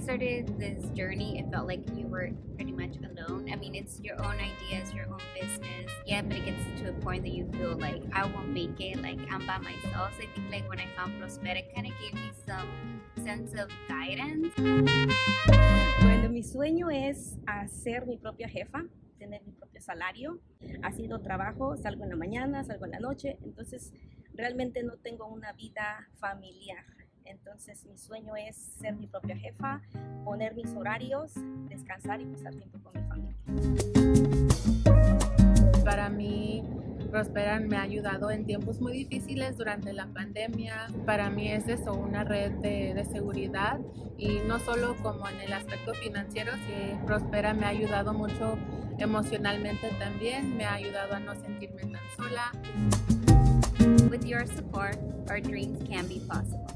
started this journey, it felt like you were pretty much alone. I mean, it's your own ideas, your own business. Yeah, but it gets to a point that you feel like I won't make it, like I'm by myself. So I think like when I found Prospera, it kind of gave me some sense of guidance. Bueno, mi sueño es hacer mi propia jefa, tener mi propio salario. Ha sido trabajo, salgo en la mañana, salgo en la noche, entonces realmente no tengo una vida familiar. Entonces mi sueño es ser mi propia jefa, poner mis horarios, descansar y pasar tiempo con mi familia. Para mí, Prosperan me ha ayudado en tiempos muy difíciles durante la pandemia. Para mí es eso, una red de, de seguridad y no solo como en el aspecto financiero, Prospera me ha ayudado mucho emocionalmente también, me ha ayudado a no sentirme tan sola. With your support, our dreams can be possible.